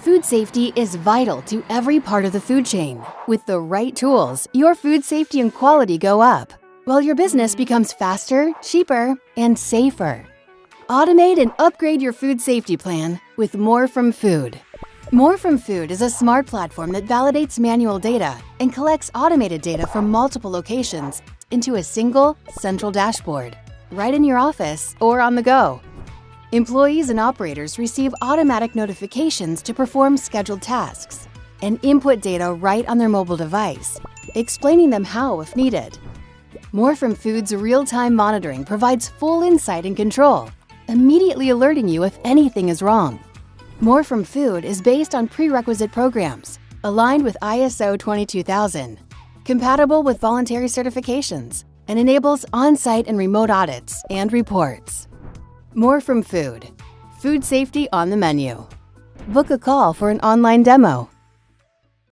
Food safety is vital to every part of the food chain. With the right tools, your food safety and quality go up, while your business becomes faster, cheaper, and safer. Automate and upgrade your food safety plan with More From Food. More From Food is a smart platform that validates manual data and collects automated data from multiple locations into a single, central dashboard, right in your office or on the go. Employees and operators receive automatic notifications to perform scheduled tasks and input data right on their mobile device, explaining them how if needed. More From Food's real-time monitoring provides full insight and control, immediately alerting you if anything is wrong. More From Food is based on prerequisite programs, aligned with ISO 22000, compatible with voluntary certifications, and enables on-site and remote audits and reports. More from food. Food safety on the menu. Book a call for an online demo.